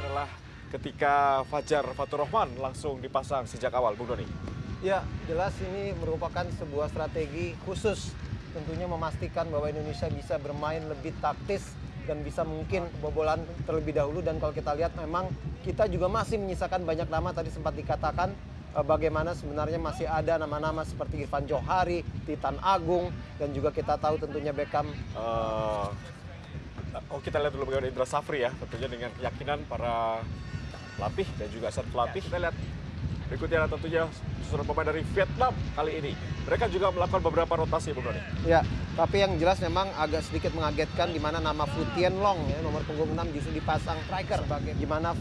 adalah ketika Fajar Fatur Rahman langsung dipasang sejak awal, Bung Doni. Ya, jelas ini merupakan sebuah strategi khusus tentunya memastikan bahwa Indonesia bisa bermain lebih taktis dan bisa mungkin kebobolan terlebih dahulu dan kalau kita lihat memang kita juga masih menyisakan banyak nama tadi sempat dikatakan bagaimana sebenarnya masih ada nama-nama seperti Irfan Johari, Titan Agung dan juga kita tahu tentunya Beckham Eh, oh kita lihat dulu bagaimana Indra Safri ya, tentunya dengan keyakinan para pelatih dan juga aset pelatih. Kita lihat berikutnya tentunya susunan pemain dari Vietnam kali ini. Mereka juga melakukan beberapa rotasi, Bung Doni. Ya, tapi yang jelas memang agak sedikit mengagetkan di mana nama Fu Tianlong ya nomor punggung 6 justru dipasang striker sebagai di mana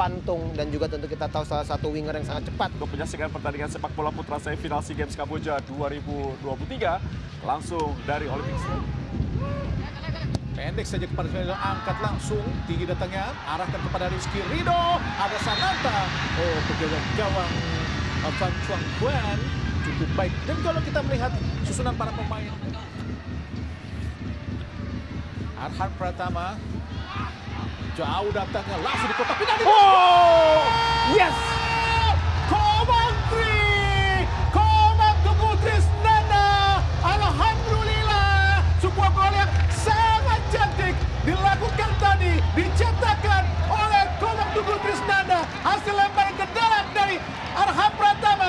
Fantung dan juga tentu kita tahu salah satu winger yang sangat cepat. Untuk menyaksikan pertandingan sepak bola putra semifinal SEA Games Kamboja 2023 langsung dari Olympic Pendek saja kepada Ismail angkat langsung tinggi datangnya arahkan kepada Rizky Rido ada Sananta oh penjaga gawang Van Chuan Guan cukup baik. Dan kalau kita melihat susunan para pemain Arhan Pratama jauh datangnya langsung di kotak penalti Oh! Yes! Komang Tri! Komang Teguh Trisnanda Alhamdulillah! Sebuah gol yang sangat cantik dilakukan tadi dicetakkan oleh Komang Teguh Trisnanda hasil lemparan ke dalam dari Arham Pratama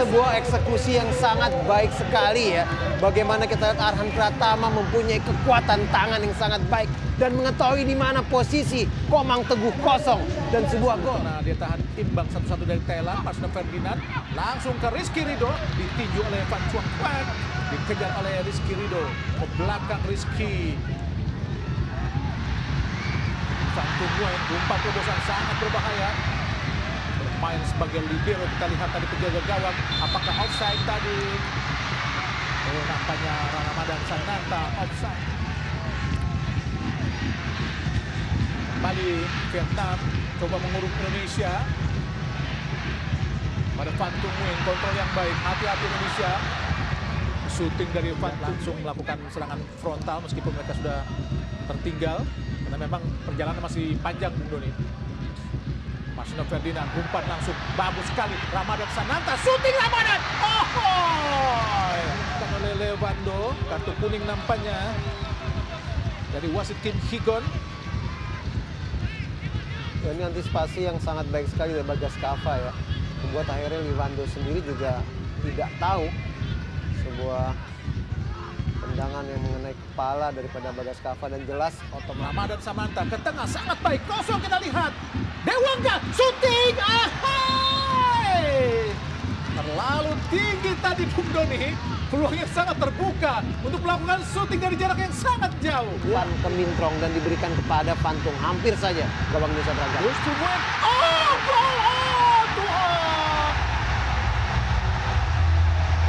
sebuah eksekusi yang sangat baik sekali ya. Bagaimana kita lihat Arhan Pratama mempunyai kekuatan tangan yang sangat baik dan mengetahui di mana posisi Komang Teguh kosong dan sebuah gol. Nah, dia tahan imbang satu-satu dari Thailand, Pasna Ferdinand. Langsung ke Rizky Rido, ditinju oleh Van Chuan Kwan. Dikejar oleh Rizky Rido. Ke belakang Rizky. Van Tungguan, umpan terobosan sangat berbahaya. Bermain sebagai libero, kita lihat tadi penjaga gawang. Apakah offside tadi? Oh, nampaknya Ramadan Sananta offside. Kembali Vietnam coba mengurung Indonesia. Pada Van Tungwin, kontrol yang baik. Hati-hati Indonesia. Shooting dari Van langsung melakukan serangan frontal meskipun mereka sudah tertinggal. Karena memang perjalanan masih panjang Bung Doni. Masino Ferdinand, umpan langsung bagus sekali. Ramadan Sananta, shooting Ramadan. Oh, oh. Bukan oleh Lewando, kartu kuning nampaknya dari wasit Kim Higon. Ya, ini antisipasi yang sangat baik sekali dari Bagas Kava ya. Membuat akhirnya Liwando sendiri juga tidak tahu sebuah tendangan yang mengenai kepala daripada Bagas Kava dan jelas otomatis Ramadan Samanta ke tengah sangat baik. Kosong kita lihat. Dewangga shooting. Ahai! Terlalu tinggi tadi Bung Doni. Peluangnya sangat terbuka untuk melakukan shooting dari jarak yang sangat jauh. Pan kemintrong dan diberikan kepada Pantung hampir saja gawang Nusa Tenggara. Terus. Oh, gol! Oh, Tuhan!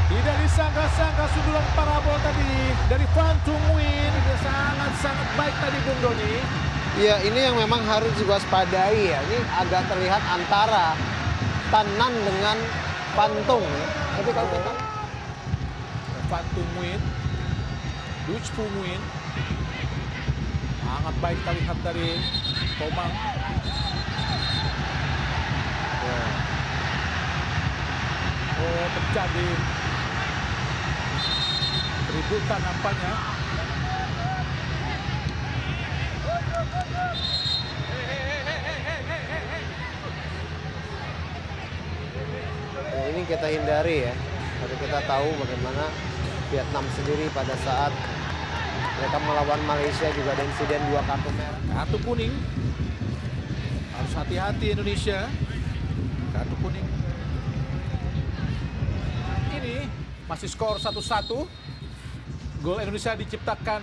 Tidak disangka-sangka sundulan parabol tadi dari Van Tungwin. Dia sangat-sangat baik tadi Bung Doni. Iya, ini yang memang harus diwaspadai ya. Ini agak terlihat antara Tanan dengan Pantung ya. Tapi kalau kita. Dutch Tungwin. Sangat baik kita lihat dari Komang. Oh, terjadi keributan nampaknya. Ya, ini kita hindari ya. Tapi kita tahu bagaimana Vietnam sendiri pada saat mereka melawan Malaysia juga ada insiden dua kartu merah. Kartu kuning. Harus hati-hati Indonesia. Kartu kuning. Ini masih skor 1-1. Gol Indonesia diciptakan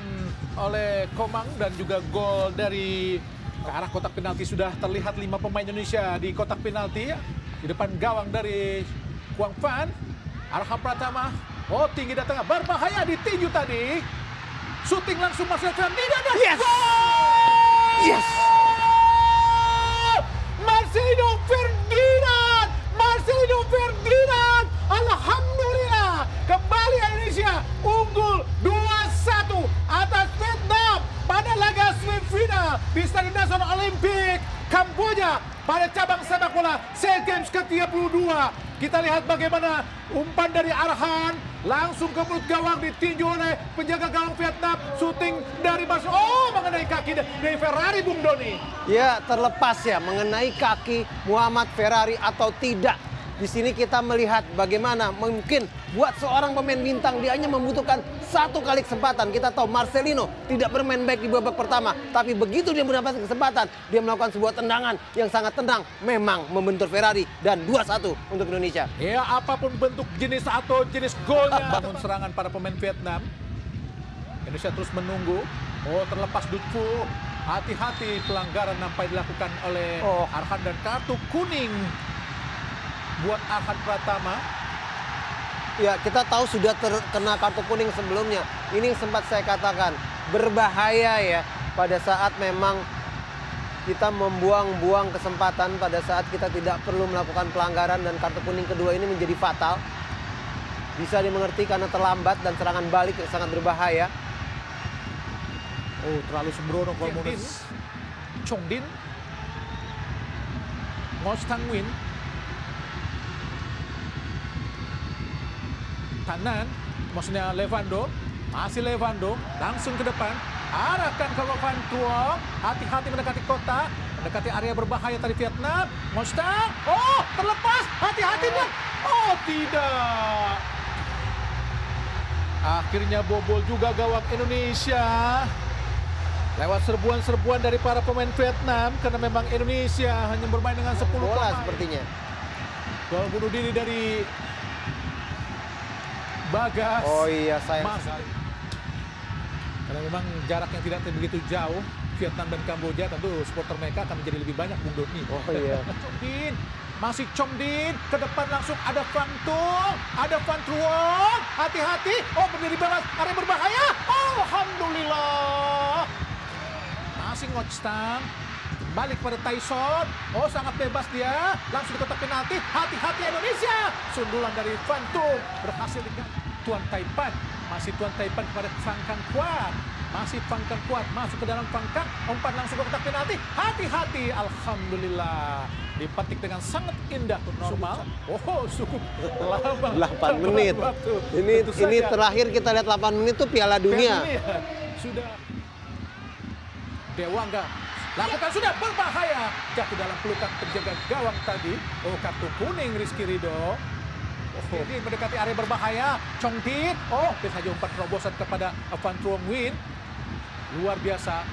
oleh Komang dan juga gol dari ke arah kotak penalti sudah terlihat lima pemain Indonesia di kotak penalti di depan gawang dari Kuang Fan. Arham Pratama. Oh, tinggi datangnya tengah. Berbahaya ditinju tadi. Shooting langsung masuk ke Tidak ada yes. Goal! Yes! Marcelo Ferdinand! Marcelo Ferdinand! Alhamdulillah! Kembali Indonesia unggul 2-1 atas Vietnam pada laga semifinal di Stadion Nasional Olimpik Kamboja pada cabang sepak bola SEA Games ke-32. Kita lihat bagaimana umpan dari Arhan langsung ke mulut gawang ditinju oleh penjaga gawang Vietnam. syuting dari Mas Oh mengenai kaki dari Ferrari Bung Doni. Ya terlepas ya mengenai kaki Muhammad Ferrari atau tidak di sini kita melihat bagaimana mungkin buat seorang pemain bintang dia hanya membutuhkan satu kali kesempatan. Kita tahu Marcelino tidak bermain baik di babak pertama, tapi begitu dia mendapatkan kesempatan, dia melakukan sebuah tendangan yang sangat tenang, memang membentur Ferrari dan 2-1 untuk Indonesia. Ya, apa pun bentuk jenis atau jenis golnya. Bangun serangan para pemain Vietnam. Indonesia terus menunggu. Oh, terlepas Dutfu. Hati-hati pelanggaran nampak dilakukan oleh Oh. Arhan dan kartu kuning buat Arhan Pratama. Ya, kita tahu sudah terkena kartu kuning sebelumnya. Ini yang sempat saya katakan berbahaya ya pada saat memang kita membuang-buang kesempatan pada saat kita tidak perlu melakukan pelanggaran dan kartu kuning kedua ini menjadi fatal. Bisa dimengerti karena terlambat dan serangan balik yang sangat berbahaya. Oh, terlalu sembrono kalau Munes. Chong Din. Ngos Tang Kanan, maksudnya Levando. Masih Levando, langsung ke depan. Arahkan ke Van Tuong. Hati-hati mendekati kota. Mendekati area berbahaya tadi Vietnam. Mostang. Oh, terlepas. Hati-hati, Bang. Oh, tidak. Akhirnya bobol juga gawang Indonesia. Lewat serbuan-serbuan dari para pemain Vietnam karena memang Indonesia hanya bermain dengan 10 Bola pemain. sepertinya. Gol bunuh diri dari Bagas. Oh iya, sayang Mas. sekali. Karena memang jaraknya tidak begitu jauh. Vietnam dan Kamboja tentu supporter mereka akan menjadi lebih banyak Bung Doni. Oh iya. Chomdin, masih Chomdin, ke depan langsung ada Van Tung, ada Van Truong, hati-hati, oh berdiri bebas, area berbahaya, oh Alhamdulillah. Masih Ngocstang, balik pada Tyson, oh sangat bebas dia, langsung ke kotak penalti, hati-hati Indonesia. Sundulan dari Van Tung, berhasil dengan Tuan Taipan, masih Tuan Taipan kepada Fang Kang Kuat. Masih Fang Kang Kuat masuk ke dalam Fang Kang, umpan langsung ke kotak penalti. Hati-hati, Alhamdulillah. Dipetik dengan sangat indah normal. Oh, cukup lama. 8 menit. Waktu. Ini Tentu ini saja. terakhir kita lihat 8 menit tuh Piala Dunia. Dunia. Sudah Dewangga lakukan sudah berbahaya jatuh dalam pelukan penjaga gawang tadi. Oh kartu kuning Rizky Ridho. Ini mendekati area berbahaya. Chong Tin. Oh, bisa saja umpan terobosan kepada Van Truong Win. Luar biasa.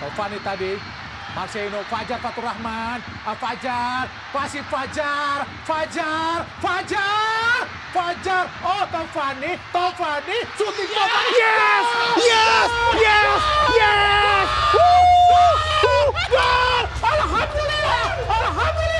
Taufani tadi. Marcelino, Fajar Fatur Rahman, Ah, Fajar, pasti Fajar, Fajar, Fajar, Fajar, oh Taufani, Taufani, shooting Taufani, Yes! Yes! Yes! Yes! Gol! Alhamdulillah! Alhamdulillah!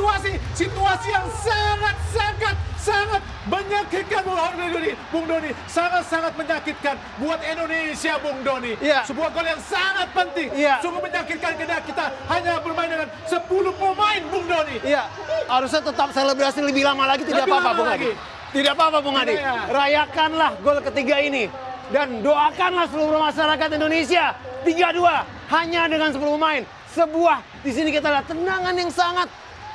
Situasi situasi yang sangat sangat sangat menyakitkan Bung Doni. Bung Doni sangat-sangat menyakitkan buat Indonesia Bung Doni. Iya. Sebuah gol yang sangat penting. Iya. Sungguh menyakitkan karena kita hanya bermain dengan 10 pemain Bung Doni. Iya, harusnya tetap selebrasi lebih lama lagi tidak apa-apa Bung Adi. Tidak apa-apa Bung Adi. Iya. Rayakanlah gol ketiga ini dan doakanlah seluruh masyarakat Indonesia 3-2 hanya dengan 10 pemain. Sebuah di sini kita lihat tendangan yang sangat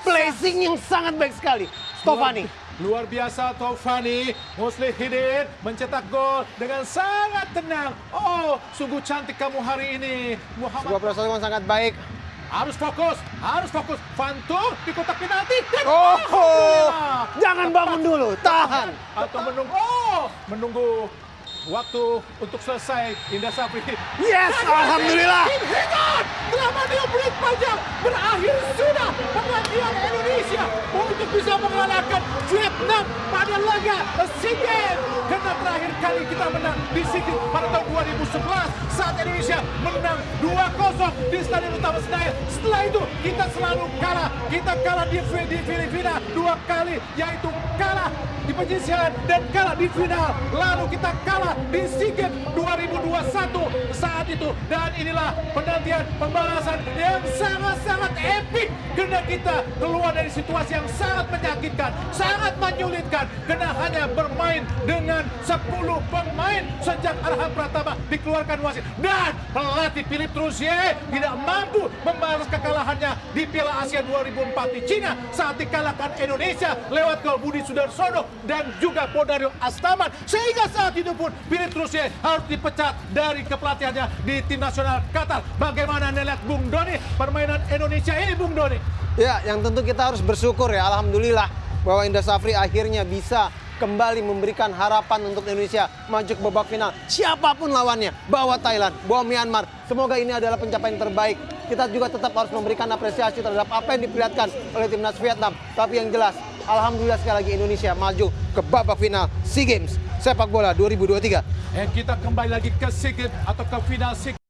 placing yang sangat baik sekali. Stofani. Luar biasa Taufani, Musli Hidin mencetak gol dengan sangat tenang. Oh, sungguh cantik kamu hari ini. Sebuah Muhammad prestasi yang sangat baik. harus fokus, harus fokus. Fantung di kotak penalti. Dan Oh, Alhamdulillah. jangan bangun dulu, tahan. Atau menunggu, oh, menunggu waktu untuk selesai Indah Safri. Yes, alhamdulillah. Selama 20 menit panjang berakhir sudah penantian Indonesia untuk bisa mengalahkan Vietnam pada laga SEA Games. Karena terakhir kali kita menang di SEA Games pada tahun 2011 saat Indonesia menang 2-0 di Stadion Utama Senayan. Setelah itu kita selalu kalah kita kalah di, di Filipina dua kali, yaitu kalah di penyisihan dan kalah di final. Lalu kita kalah di SEA Games 2021 saat itu. Dan inilah penantian pembalasan yang sangat-sangat epic. Karena kita keluar dari situasi yang sangat menyakitkan, sangat menyulitkan. Karena hanya bermain dengan 10 pemain sejak Arham Pratama dikeluarkan wasit. Dan pelatih Philip Trusier tidak mampu membalas kekalahannya di Piala Asia 2004 di Cina saat dikalahkan Indonesia lewat gol Budi Sudarsono dan juga Podario Astaman. Sehingga saat itu pun Philip Trusier harus dipecat dari kepelatihannya di tim nasional Qatar. Bagaimana Anda lihat Bung Doni permainan Indonesia ini Bung Doni? Ya, yang tentu kita harus bersyukur ya, alhamdulillah bahwa Indra Safri akhirnya bisa kembali memberikan harapan untuk Indonesia maju ke babak final. Siapa pun lawannya, bawa Thailand, bawa Myanmar. Semoga ini adalah pencapaian terbaik. Kita juga tetap harus memberikan apresiasi terhadap apa yang diperlihatkan oleh timnas Vietnam. Tapi yang jelas, alhamdulillah sekali lagi Indonesia maju ke babak final SEA Games sepak bola 2023. Eh kita kembali lagi ke SEA Games atau ke final SEA